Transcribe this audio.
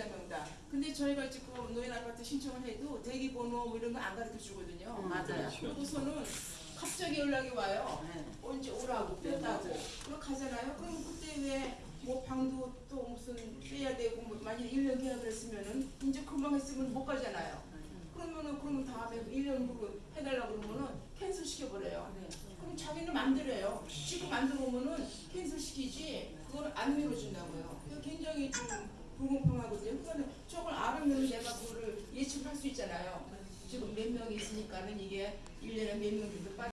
가입자 명단. 근데 저희가 지금 노인 아파트 신청을 해도 대기 번호 뭐 이런 거 안 가르쳐 주거든요. 음, 맞아요. 그러고서는 갑자기 연락이 와요. 네. 언제 오라고 뺐다고. 그럼 가잖아요. 그럼 그때 왜 뭐 방도 또 무슨 빼야 되고 뭐 만약 1년 계약을 했으면은 이제 금방 했으면 못 가잖아요. 그러면은 그러면 다음에 1년 후로 해달라고 그러면은 cancel 시켜버려요. 네. 그럼 자기는 만들어요. 지금 만들어 오면은 cancel 시키지 그걸 안 밀어준다고요. 굉장히 좀 불공평하거든요. 그러니까 저걸 알으면 내가 그거를 예측할 수 있잖아요. 지금 몇 명이 있으니까는 이게 1년에 몇 명 정도 빠져